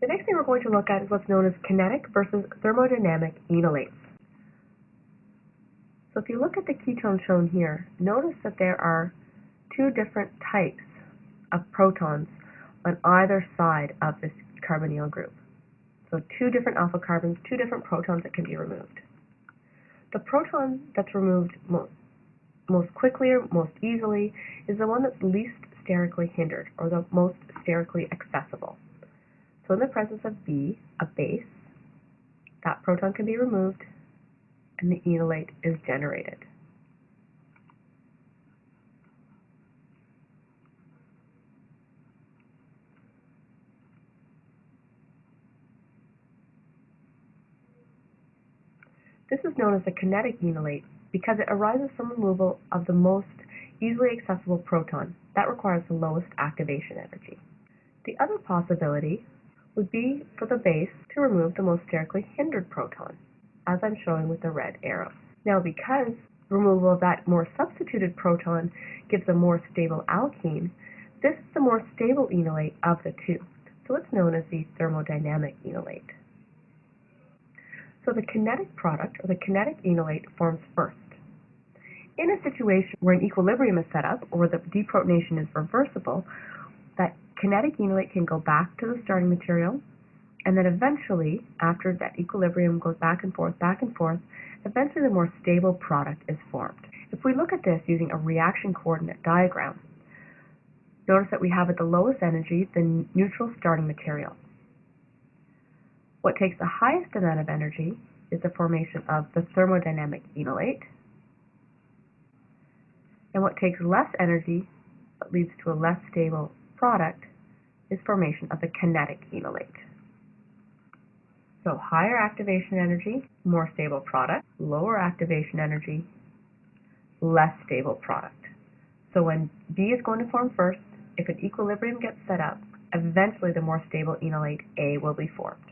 The next thing we're going to look at is what's known as kinetic versus thermodynamic enolates. So if you look at the ketone shown here, notice that there are two different types of protons on either side of this carbonyl group. So two different alpha carbons, two different protons that can be removed. The proton that's removed most, most quickly or most easily is the one that's least sterically hindered or the most sterically accessible. So in the presence of B, a base, that proton can be removed and the enolate is generated. This is known as a kinetic enolate because it arises from removal of the most easily accessible proton. That requires the lowest activation energy. The other possibility would be for the base to remove the most sterically hindered proton, as I'm showing with the red arrow. Now because removal of that more substituted proton gives a more stable alkene, this is the more stable enolate of the two, so it's known as the thermodynamic enolate. So the kinetic product, or the kinetic enolate, forms first. In a situation where an equilibrium is set up, or the deprotonation is reversible, that kinetic enolate can go back to the starting material, and then eventually, after that equilibrium goes back and forth, back and forth, eventually the more stable product is formed. If we look at this using a reaction coordinate diagram, notice that we have at the lowest energy the neutral starting material. What takes the highest amount of energy is the formation of the thermodynamic enolate, and what takes less energy but leads to a less stable product is formation of the kinetic enolate. So higher activation energy, more stable product, lower activation energy, less stable product. So when B is going to form first, if an equilibrium gets set up, eventually the more stable enolate A will be formed.